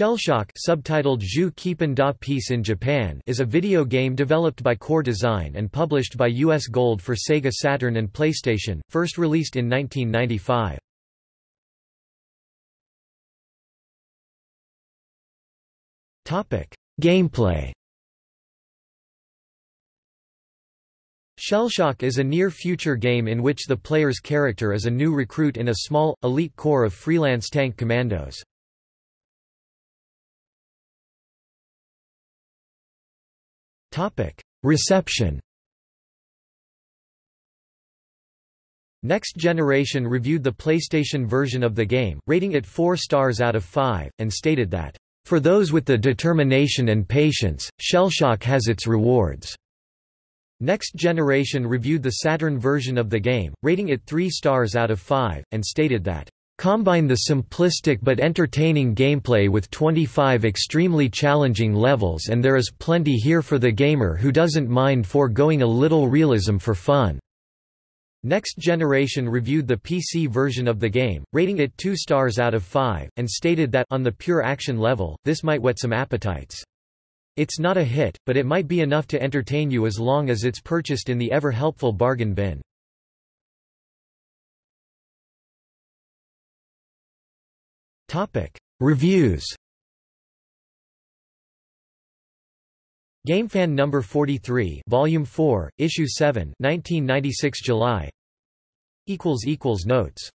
Shellshock subtitled da Peace in Japan is a video game developed by Core Design and published by US Gold for Sega Saturn and PlayStation, first released in 1995. Gameplay Shellshock is a near-future game in which the player's character is a new recruit in a small, elite corps of freelance tank commandos. Reception Next Generation reviewed the PlayStation version of the game, rating it 4 stars out of 5, and stated that, "...for those with the determination and patience, Shellshock has its rewards." Next Generation reviewed the Saturn version of the game, rating it 3 stars out of 5, and stated that, Combine the simplistic but entertaining gameplay with 25 extremely challenging levels and there is plenty here for the gamer who doesn't mind foregoing a little realism for fun. Next Generation reviewed the PC version of the game, rating it 2 stars out of 5, and stated that on the pure action level, this might whet some appetites. It's not a hit, but it might be enough to entertain you as long as it's purchased in the ever-helpful bargain bin. Topic: Reviews. GameFan number 43, Volume 4, Issue 7, 1996 July. equals equals notes